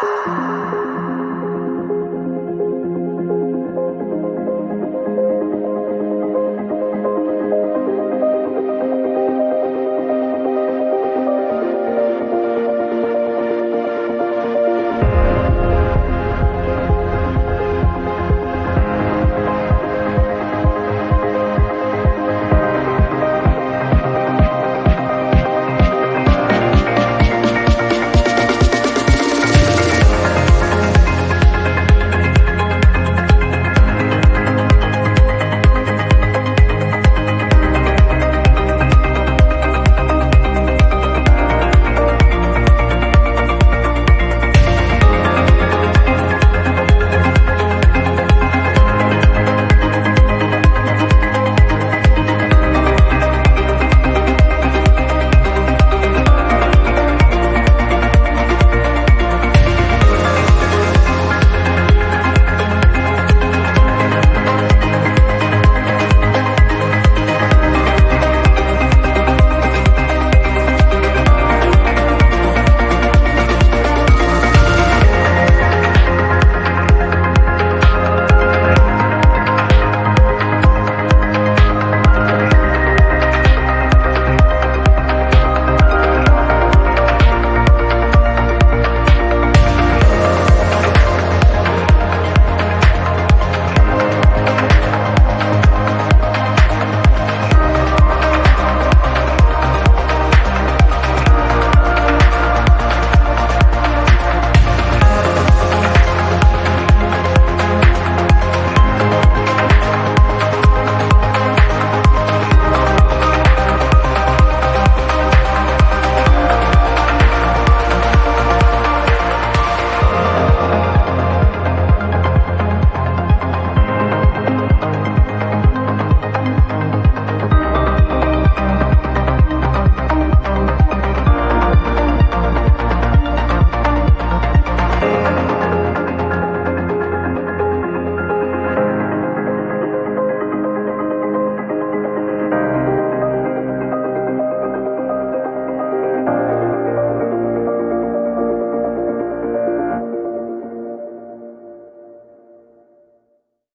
Música